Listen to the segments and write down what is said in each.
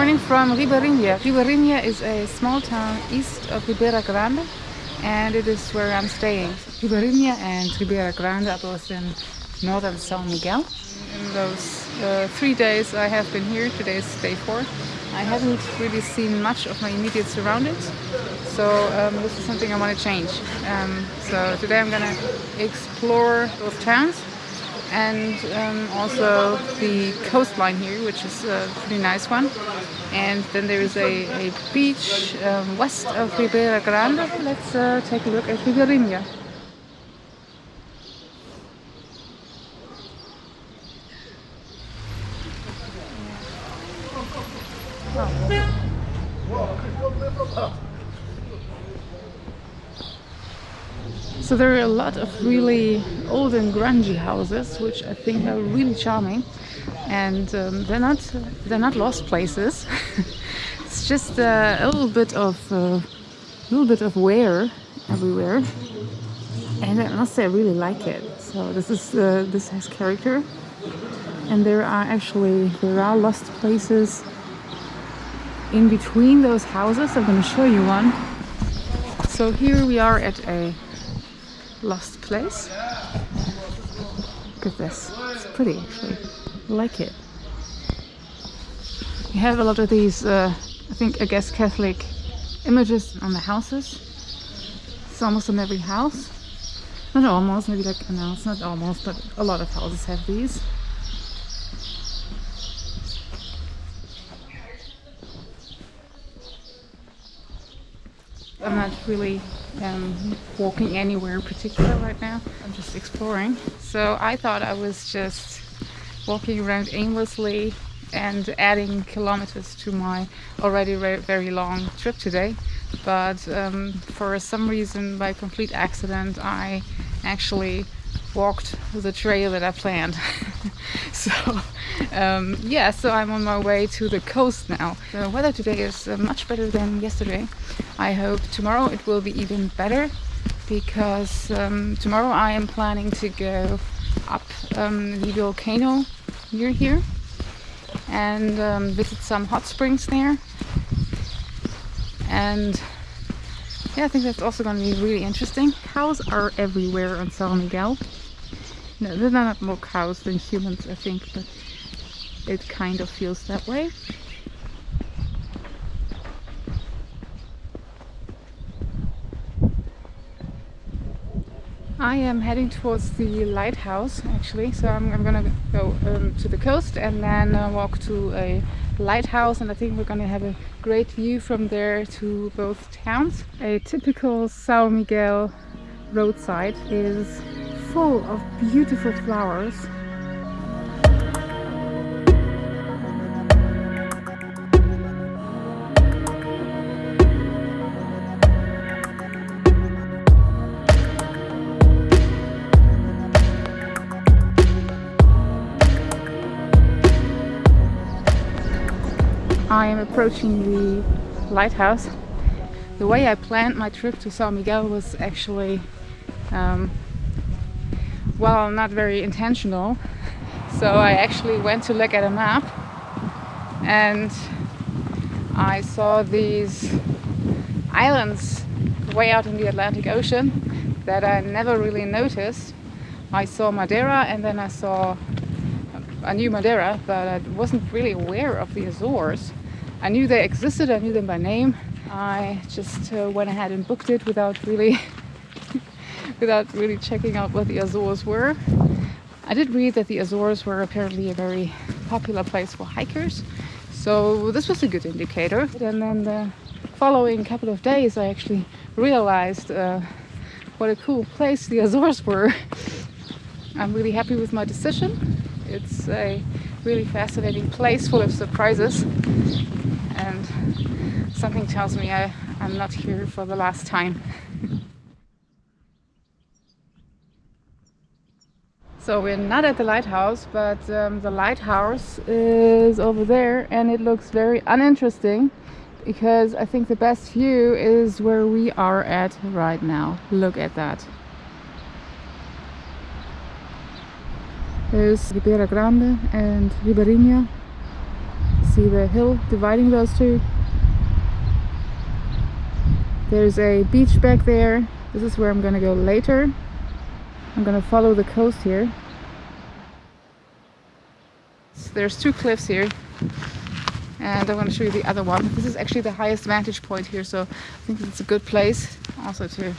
morning from Ribeirinha. Ribeirinha is a small town east of Ribeira Grande and it is where I'm staying. Ribeirinha and Ribeira Grande are both in northern São Miguel. In those uh, three days I have been here, today is day four, I haven't really seen much of my immediate surroundings. So um, this is something I want to change. Um, so today I'm gonna explore both towns and um, also the coastline here, which is a pretty nice one. And then there is a, a beach um, west of Ribeira Grande. Let's uh, take a look at Ribeirinha. So there are a lot of really old and grungy houses, which I think are really charming, and um, they're not they're not lost places. it's just uh, a little bit of uh, a little bit of wear everywhere, and I must say I really like it. So this is uh, this has character, and there are actually there are lost places in between those houses. I'm going to show you one. So here we are at a lost place. Look at this. It's pretty actually. I like it. You have a lot of these, uh, I think, I guess Catholic images on the houses. It's almost on every house. Not almost, maybe like, no, it's not almost, but a lot of houses have these. I'm not really um, walking anywhere in particular right now. I'm just exploring. So I thought I was just walking around aimlessly and adding kilometers to my already very long trip today. But um, for some reason, by complete accident, I actually walked the trail that I planned. so um, yeah, so I'm on my way to the coast now. The weather today is uh, much better than yesterday. I hope tomorrow it will be even better because um, tomorrow I am planning to go up um, the volcano near here and um, visit some hot springs there and yeah I think that's also going to be really interesting cows are everywhere on San Miguel no they're not more cows than humans I think but it kind of feels that way. I am heading towards the lighthouse actually. So I'm, I'm gonna go um, to the coast and then uh, walk to a lighthouse. And I think we're gonna have a great view from there to both towns. A typical São Miguel roadside is full of beautiful flowers I am approaching the lighthouse. The way I planned my trip to San Miguel was actually, um, well, not very intentional. So I actually went to look at a map and I saw these islands way out in the Atlantic Ocean that I never really noticed. I saw Madeira and then I saw I knew Madeira, but I wasn't really aware of the Azores. I knew they existed, I knew them by name. I just uh, went ahead and booked it without really without really checking out what the Azores were. I did read that the Azores were apparently a very popular place for hikers, so this was a good indicator. And then the following couple of days I actually realized uh, what a cool place the Azores were. I'm really happy with my decision. It's a really fascinating place full of surprises and something tells me I, I'm not here for the last time. So we're not at the lighthouse, but um, the lighthouse is over there and it looks very uninteresting because I think the best view is where we are at right now. Look at that. There's Ribeira Grande and Ribeirinha see the hill dividing those two. There's a beach back there. This is where I'm gonna go later. I'm gonna follow the coast here. So there's two cliffs here and I want to show you the other one. This is actually the highest vantage point here so I think it's a good place also to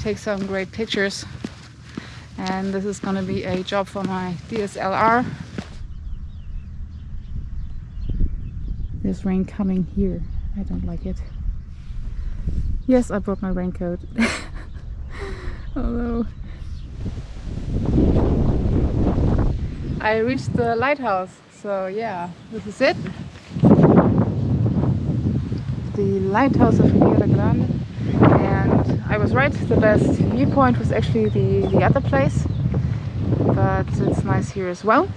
take some great pictures and this is going to be a job for my DSLR. There's rain coming here. I don't like it. Yes, I brought my raincoat. Although I reached the lighthouse, so yeah, this is it. The lighthouse of Ribeira Grande and I was right, the best viewpoint was actually the, the other place but it's nice here as well.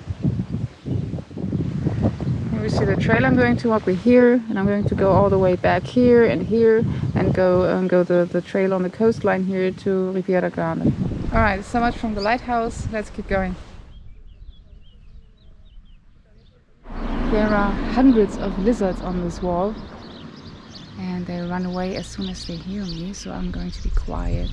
Here we see the trail I'm going to walk with here and I'm going to go all the way back here and here and go and go the, the trail on the coastline here to Ribeira Grande. Alright, so much from the lighthouse, let's keep going. There are hundreds of lizards on this wall. And they run away as soon as they hear me so I'm going to be quiet.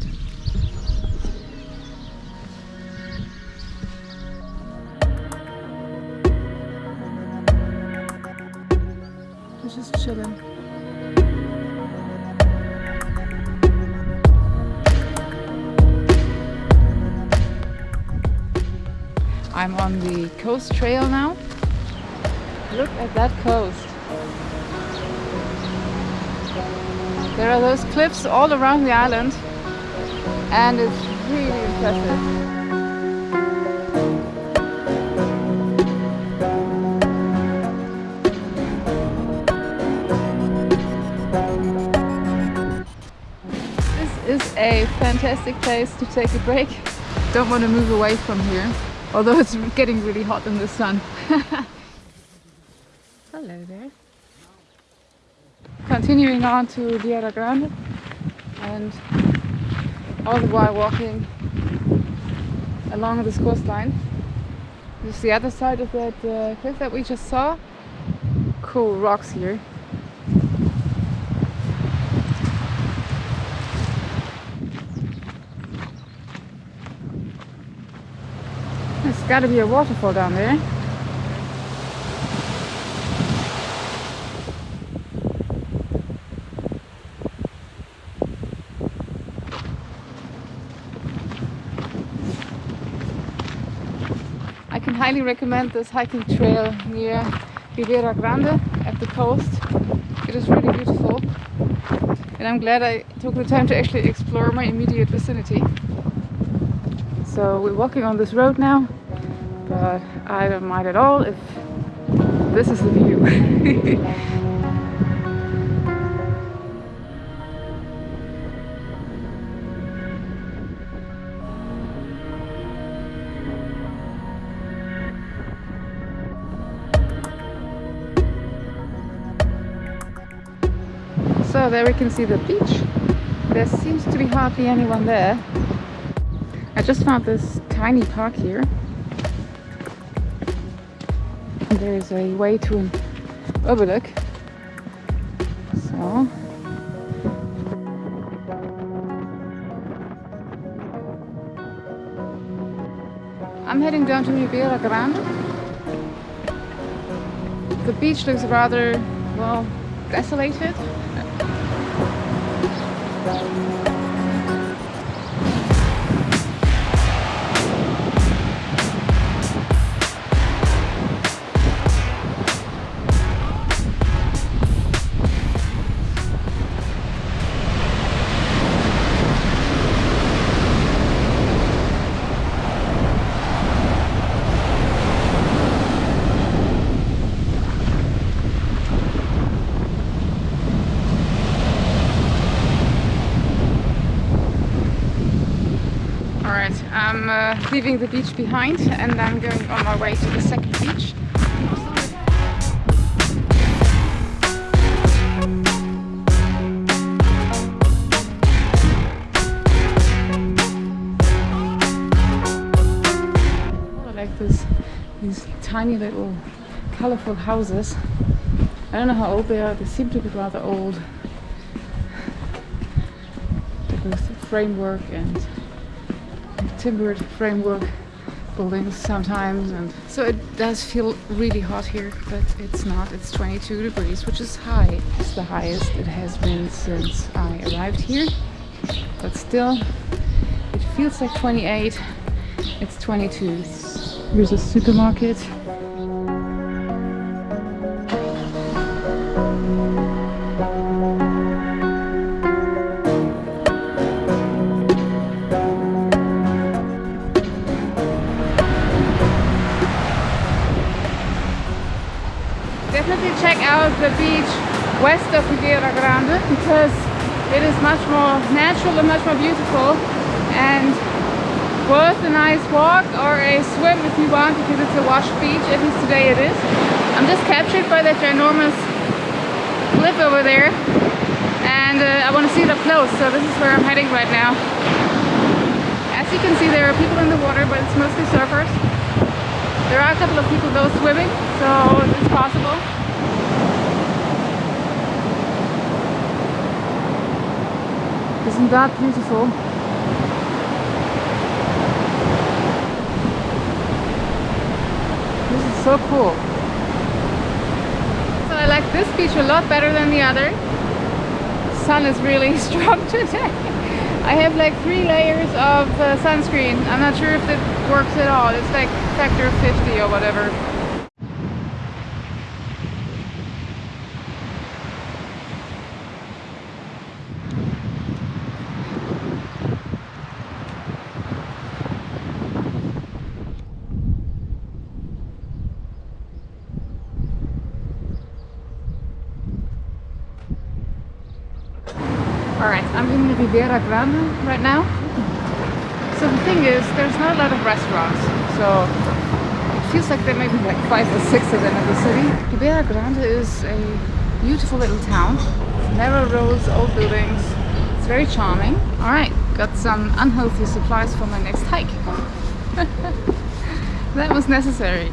Just chilling. I'm on the coast trail now look at that coast There are those cliffs all around the island and it's really impressive. This is a fantastic place to take a break. Don't want to move away from here, although it's getting really hot in the sun. Hello there continuing on to Ribeira Grande and all the while walking along this coastline. This is the other side of that uh, cliff that we just saw. Cool rocks here. There's got to be a waterfall down there. Highly recommend this hiking trail near Ribeira Grande at the coast. It is really beautiful and I'm glad I took the time to actually explore my immediate vicinity. So we're walking on this road now, but I don't mind at all if this is the view. So there we can see the beach. There seems to be hardly anyone there. I just found this tiny park here. And there is a way to an overlook. So I'm heading down to Ribeira Grande. The beach looks rather, well, desolated. Thank you. Leaving the beach behind and I'm going on my way to the second beach. I like this, these tiny little colorful houses. I don't know how old they are, they seem to be rather old. With framework and timbered framework buildings sometimes and so it does feel really hot here but it's not. It's 22 degrees which is high. It's the highest it has been since I arrived here but still it feels like 28 it's 22 here's a supermarket the beach west of Ribeira Grande because it is much more natural and much more beautiful and worth a nice walk or a swim if you want because it's a washed beach, at least today it is. I'm just captured by that ginormous cliff over there and uh, I want to see it up close so this is where I'm heading right now. As you can see there are people in the water but it's mostly surfers. There are a couple of people though swimming so it's possible. Isn't that beautiful? This is so cool. So I like this beach a lot better than the other. The sun is really strong today. I have like three layers of uh, sunscreen. I'm not sure if it works at all. It's like factor 50 or whatever. Alright, Ribeira Grande right now. So the thing is, there's not a lot of restaurants, so it feels like there may be like five or six of them in the city. Ribeira Grande is a beautiful little town. Narrow roads, old buildings. It's very charming. Alright, got some unhealthy supplies for my next hike. that was necessary.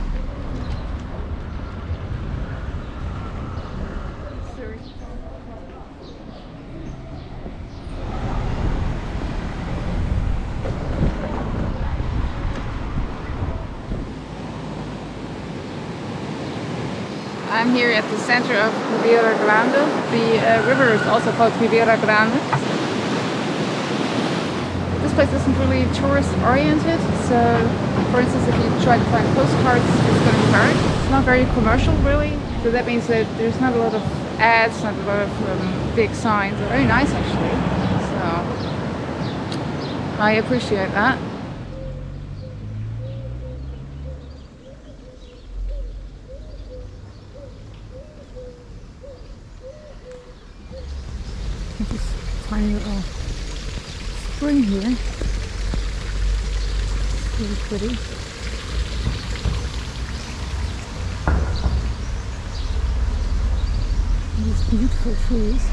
I'm here at the center of Ribeira Grande. The uh, river is also called Ribeira Grande. This place isn't really tourist oriented, so for instance if you try to find postcards it's going to be hard. It's not very commercial really, so that means that there's not a lot of ads, not a lot of um, big signs. They're very nice actually, so I appreciate that. This tiny little spring here. It's really pretty. These beautiful trees.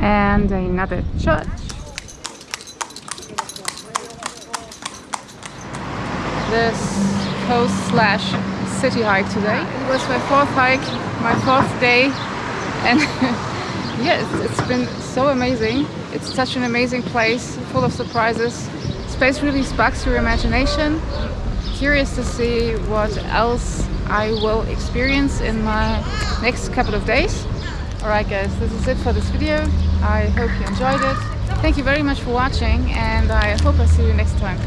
And another church. This coast slash city hike today. It was my fourth hike, my fourth day and yes, it's been so amazing. It's such an amazing place, full of surprises. Space really sparks your imagination. Curious to see what else I will experience in my next couple of days. Alright guys, this is it for this video. I hope you enjoyed it. Thank you very much for watching and I hope I see you next time.